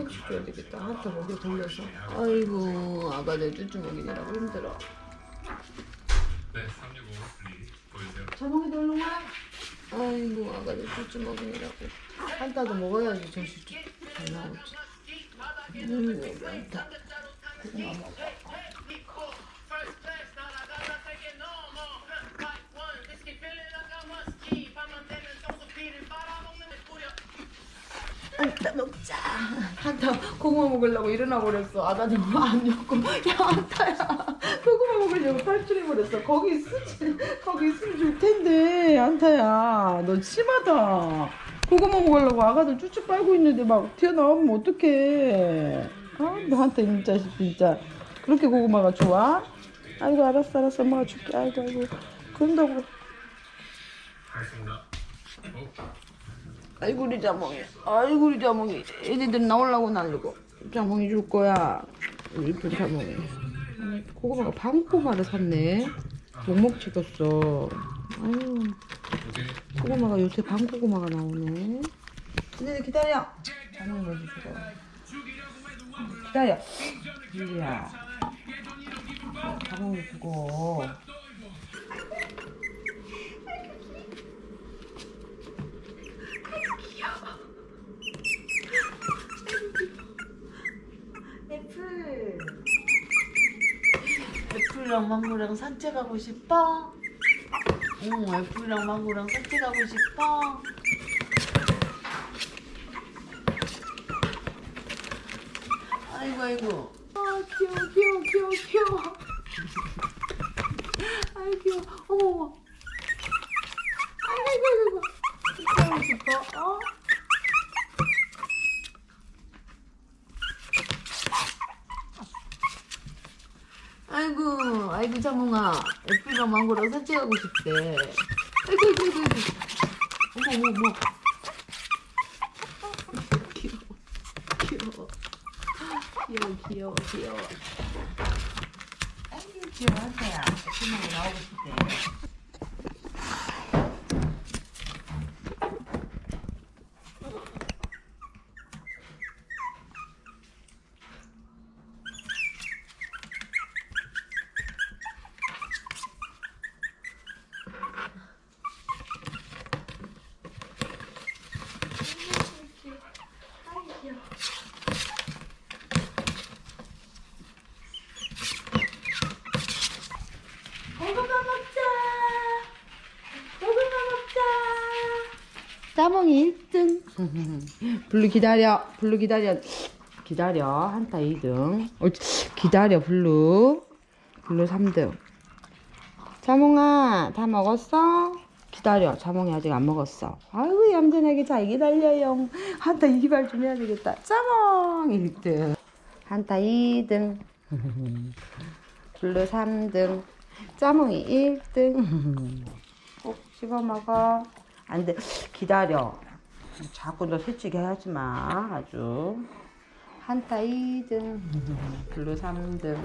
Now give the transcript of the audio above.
조금씩 줘야 되겠다. 한타 먹여 돌려서. 아이고 아가들 쭈쭈 먹이느라고 힘들어. 네, 365 플리 보여주세요. 자몽이 와. 아이고 아가들 쭈쭈 먹이느라고. 한타도 먹어야지 정신 잘 나오지. 음 여기 한타. 고구마 먹어. 먹자. 한타 고구마 먹으려고 일어나 버렸어. 아가들 안 먹고 야 한타야 고구마 먹으려고 탈출해 버렸어. 거기 있으지 거기 있으면 좋을 텐데 한타야 너 심하다. 고구마 먹으려고 아가들 쭈쭈 빨고 있는데 막 튀어나오면 어떡해. 아 너한테 진짜 진짜 그렇게 고구마가 좋아? 아이고 알았어 알았어 엄마가 줄게. 아이고 아이고 그런다고. 하겠습니다. 어? 아이고 우리 자몽이 아이고 우리 자몽이. 애들 나오려고 날리고. 자몽이 줄 거야. 우리 이쁜 자몽이. 고구마가 방고구마를 샀네. 목목 찍었어. 아유. 고구마가 요새 방고구마가 나오네. 근데 기다려. 자몽이 먼저 주고 기다려. 유리야. 자몽이 주고 애플 애플이랑 망고랑 산책하고 싶어? 응 애플이랑 망고랑 산책하고 싶어? 아이고 아이고 아 귀여워 귀여워 귀여워 귀여워 아이 귀여워 어머 어머 아이고 아이고 산책하고 싶어? 어? 아이고, 자몽아. 애플이랑 망고랑 산책하고 싶대. 아이고, 아이고, 아이고. 어머, 어머, 어머. 귀여워. 귀여워. 귀여워, 귀여워, 귀여워. 아이고, 귀여워, 한타야. 애플 망고 나오고 싶대. 고구마 먹자. 고구마 먹자. 따봉이 1등. 블루 기다려. 블루 기다려. 기다려. 한타 2등. 옳지. 기다려, 블루. 블루 3등. 자몽아, 다 먹었어? 기다려. 자몽이 아직 안 먹었어. 아이고, 얌전하게 잘 기다려요. 한타 이발 좀 해야 되겠다. 자몽 1등. 한타 2등. 블루 3등. 짜몽이 1등. 꼭 씹어 먹어. 안 돼. 기다려. 자꾸 너 솔직히 하지 마. 아주. 한타 2등. 블루 3등.